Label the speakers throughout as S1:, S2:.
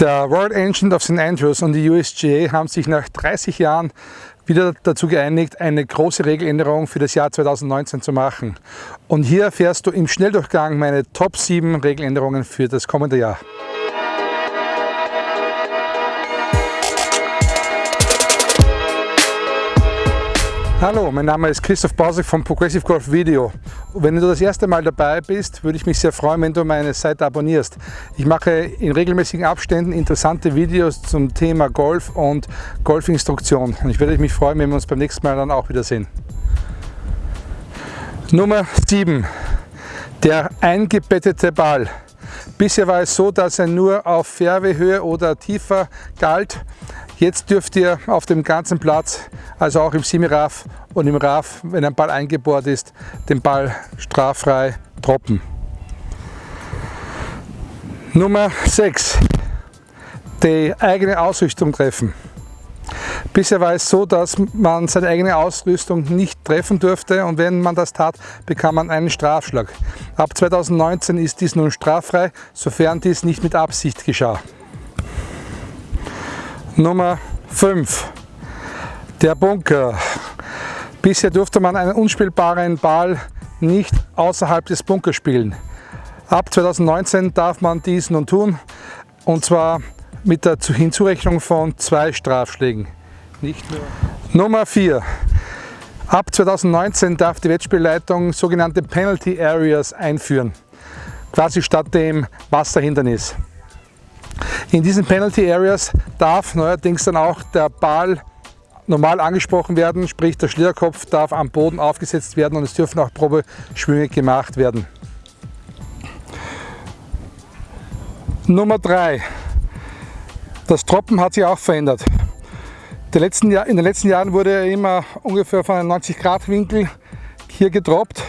S1: Der Royal Engine of St. Andrews und die USGA haben sich nach 30 Jahren wieder dazu geeinigt, eine große Regeländerung für das Jahr 2019 zu machen. Und hier erfährst du im Schnelldurchgang meine Top 7 Regeländerungen für das kommende Jahr. Hallo, mein Name ist Christoph Bausek von Progressive Golf Video. Wenn du das erste Mal dabei bist, würde ich mich sehr freuen, wenn du meine Seite abonnierst. Ich mache in regelmäßigen Abständen interessante Videos zum Thema Golf und Golfinstruktion. Und ich würde mich freuen, wenn wir uns beim nächsten Mal dann auch wiedersehen. Nummer 7. Der eingebettete Ball. Bisher war es so, dass er nur auf Fairwayhöhe oder tiefer galt. Jetzt dürft ihr auf dem ganzen Platz, also auch im Semi-Raff und im Raff, wenn ein Ball eingebohrt ist, den Ball straffrei droppen. Nummer 6. Die eigene Ausrüstung treffen. Bisher war es so, dass man seine eigene Ausrüstung nicht treffen durfte und wenn man das tat, bekam man einen Strafschlag. Ab 2019 ist dies nun straffrei, sofern dies nicht mit Absicht geschah. Nummer 5. Der Bunker. Bisher durfte man einen unspielbaren Ball nicht außerhalb des Bunkers spielen. Ab 2019 darf man dies nun tun und zwar mit der Hinzurechnung von zwei Strafschlägen. Nummer 4. Ab 2019 darf die Wettspielleitung sogenannte Penalty Areas einführen, quasi statt dem Wasserhindernis. In diesen Penalty Areas darf neuerdings dann auch der Ball normal angesprochen werden, sprich der Schlierkopf darf am Boden aufgesetzt werden und es dürfen auch Probeschwünge gemacht werden. Nummer 3. Das Droppen hat sich auch verändert. in den letzten Jahren wurde immer ungefähr von einem 90 Grad Winkel hier gedroppt.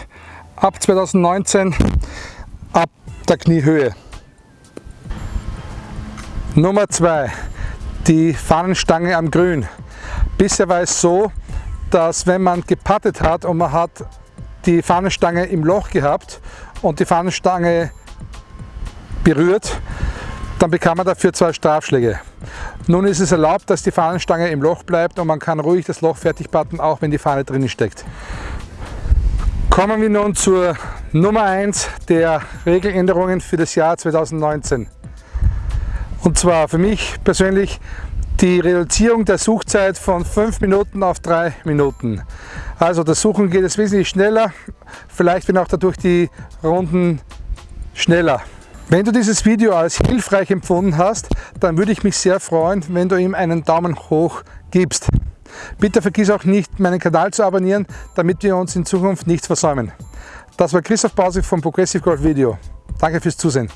S1: Ab 2019 ab der Kniehöhe. Nummer 2, die Fahnenstange am Grün. Bisher war es so, dass wenn man gepattet hat und man hat die Fahnenstange im Loch gehabt und die Fahnenstange berührt, dann bekam man dafür zwei Strafschläge. Nun ist es erlaubt, dass die Fahnenstange im Loch bleibt und man kann ruhig das Loch fertig patten, auch wenn die Fahne drin steckt. Kommen wir nun zur Nummer 1 der Regeländerungen für das Jahr 2019. Und zwar für mich persönlich die Reduzierung der Suchzeit von 5 Minuten auf 3 Minuten. Also das Suchen geht es wesentlich schneller, vielleicht werden auch dadurch die Runden schneller. Wenn du dieses Video als hilfreich empfunden hast, dann würde ich mich sehr freuen, wenn du ihm einen Daumen hoch gibst. Bitte vergiss auch nicht, meinen Kanal zu abonnieren, damit wir uns in Zukunft nichts versäumen. Das war Christoph Bausig vom Progressive Golf Video. Danke fürs Zusehen.